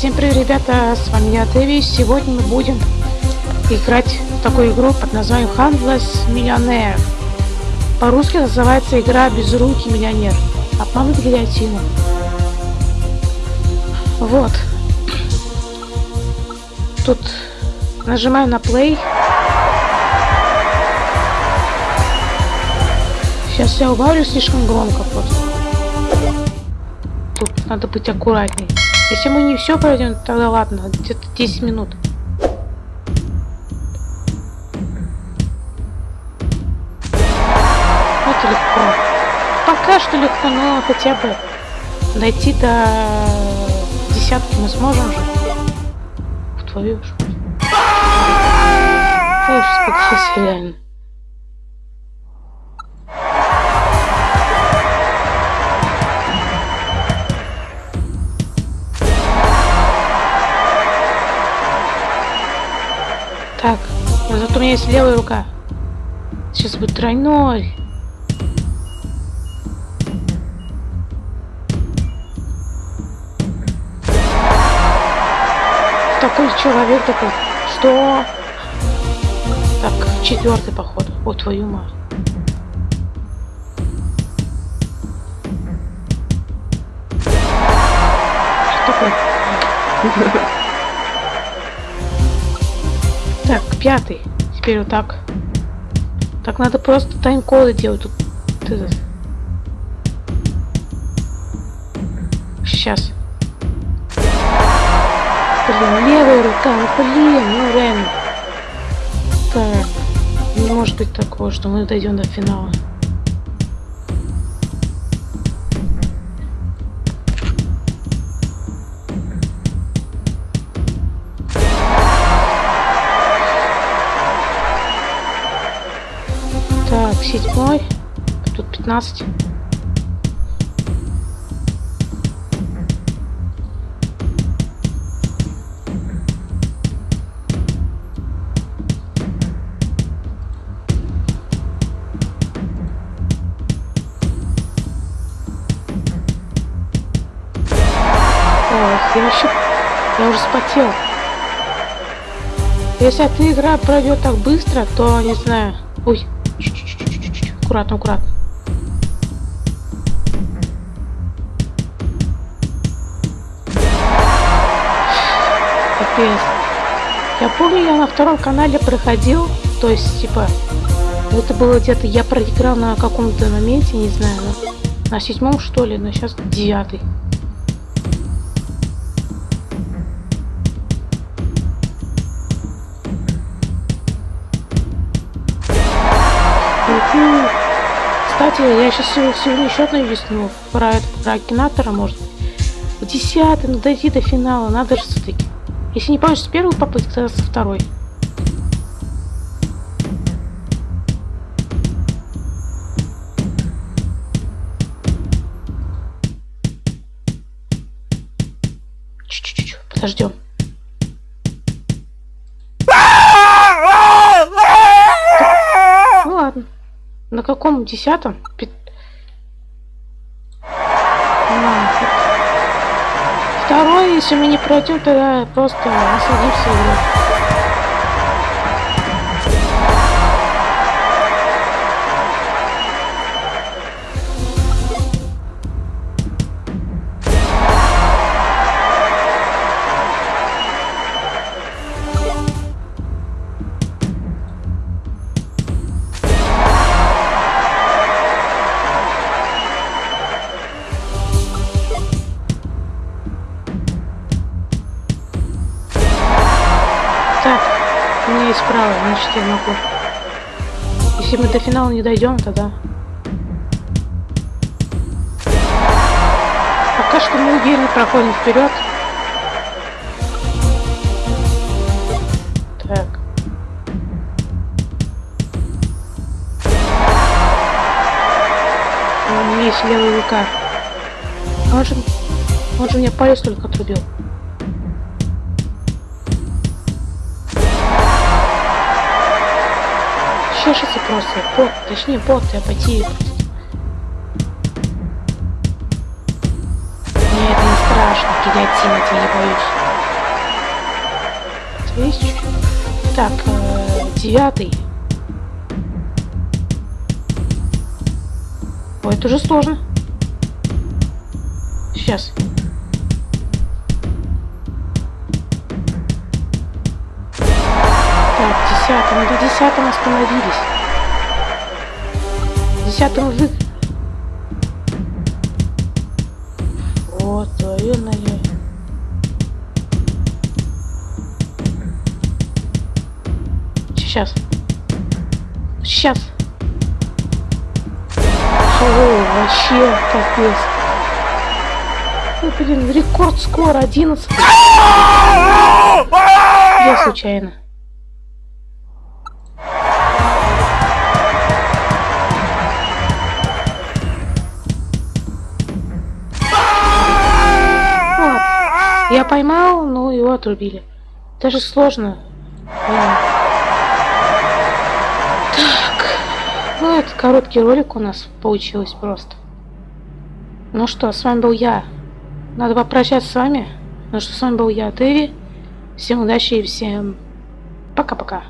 Всем привет, ребята, с вами я, Теви. Сегодня мы будем играть в такую игру под названием Handless Millionaire. По-русски называется игра Безрукий Миллионер. Обмануть гильотину. Вот. Тут нажимаю на play. Сейчас я убавлю слишком громко просто. Тут надо быть аккуратней. Если мы не все пройдем, тогда ладно, где-то 10 минут. Это легко. Пока что легко, но хотя бы дойти до десятки мы сможем же. В твою ж. Я уж испугался реально. Так, зато у меня есть левая рука. Сейчас будет тройной. Такой человек такой. Что? Так, четвертый поход. О, твою мать. Что такое? Так, пятый. Теперь вот так. Так надо просто тайм-коды делать. Тут. Сейчас. Блин, левая рука, ну блин, ну реально. Так, не может быть такого, что мы дойдем до финала. Так, седьмой. Тут 15. Ох, я вообще... Я уже спотел. Если эта игра пройдет так быстро, то не знаю. Ой, аккуратно, аккуратно. Капец. Я помню, я на втором канале проходил, то есть, типа, это было где-то, я проиграл на каком-то моменте, не знаю, на, седьмом что ли, но сейчас девятый. Кстати, я сейчас сегодня еще одно объясню про, это, про Акинатора, может В десятый, ну дойти до финала, надо же все-таки. Если не получится с первой попытки, тогда со второй. Чуть-чуть, подождем. На каком десятом? Второй, если мы не пройдем, тогда просто насладимся. Я могу. Если мы до финала не дойдем, тогда... Пока что мы уверенно проходим вперед. Так. У меня есть левая рука. Он же, он же мне палец только отрубил. Чешется просто. Пот, точнее, пот и апатия. Мне это не страшно, гильотина, я не боюсь. чуть-чуть. Так, э, девятый. Ой, это уже сложно. Сейчас. Так, десятый. Мы до десятого остановились. Десятого вы... Вот, ой-ой-ой. Сейчас. Сейчас. О, вообще капец. Ну, блин, рекорд скоро 11. Я случайно. Я поймал, но его отрубили. Даже сложно. Блин. Ну, это короткий ролик у нас получилось просто. Ну что, с вами был я. Надо попрощаться с вами. Ну что, с вами был я, Тэви. Всем удачи и всем пока-пока.